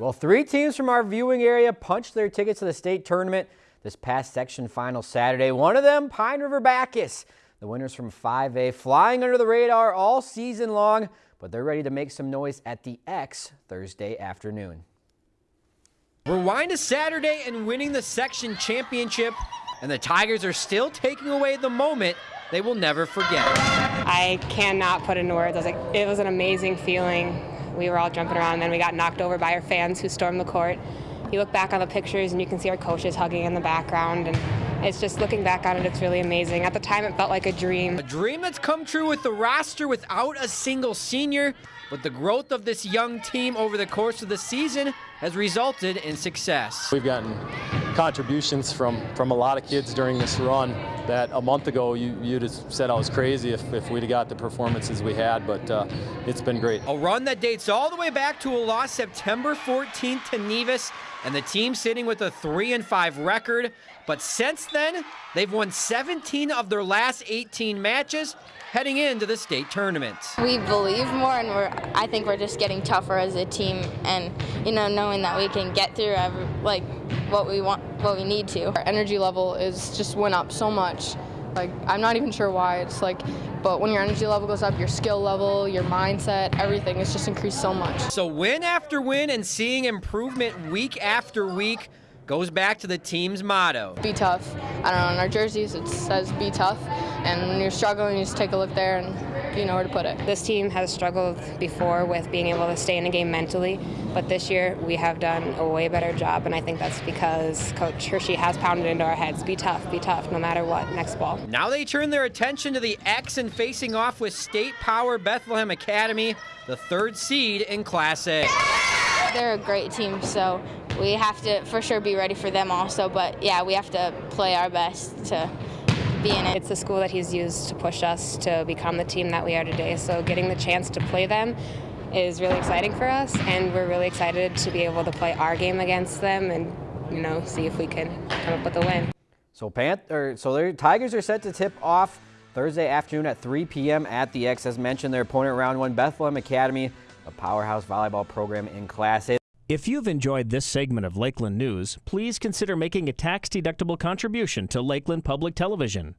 Well, three teams from our viewing area punched their tickets to the state tournament this past section final Saturday. One of them, Pine River Backus. The winners from 5A flying under the radar all season long, but they're ready to make some noise at the X Thursday afternoon. Rewind to Saturday and winning the section championship, and the Tigers are still taking away the moment they will never forget. I cannot put into words. I was like, it was an amazing feeling we were all jumping around, and then we got knocked over by our fans who stormed the court. You look back on the pictures, and you can see our coaches hugging in the background, and it's just looking back on it, it's really amazing. At the time, it felt like a dream. A dream that's come true with the roster without a single senior, but the growth of this young team over the course of the season has resulted in success. We've gotten contributions from, from a lot of kids during this run that a month ago you, you'd have said I was crazy if, if we'd have got the performances we had, but uh, it's been great. A run that dates all the way back to a loss September 14th to Nevis, and the team sitting with a 3 and 5 record. But since then, they've won 17 of their last 18 matches heading into the state tournament. We believe more, and we're. I think we're just getting tougher as a team, and you know, knowing that we can get through every, like what we want, what we need to. Our energy level is just went up so much. Like I'm not even sure why. It's like, but when your energy level goes up, your skill level, your mindset, everything is just increased so much. So win after win and seeing improvement week after week goes back to the team's motto. Be tough. I don't know, on our jerseys it says be tough. And when you're struggling, you just take a look there and you know where to put it. This team has struggled before with being able to stay in a game mentally, but this year we have done a way better job, and I think that's because Coach Hershey has pounded into our heads, be tough, be tough, no matter what, next ball. Now they turn their attention to the X and facing off with State Power Bethlehem Academy, the third seed in Class A. They're a great team, so we have to for sure be ready for them also, but yeah, we have to play our best to be in it. It's the school that he's used to push us to become the team that we are today. So getting the chance to play them is really exciting for us, and we're really excited to be able to play our game against them and you know see if we can come up with a win. So Panther, so their Tigers are set to tip off Thursday afternoon at 3 p.m. at the X. As mentioned, their opponent round one, Bethlehem Academy, a powerhouse volleyball program in Class A. If you've enjoyed this segment of Lakeland News, please consider making a tax-deductible contribution to Lakeland Public Television.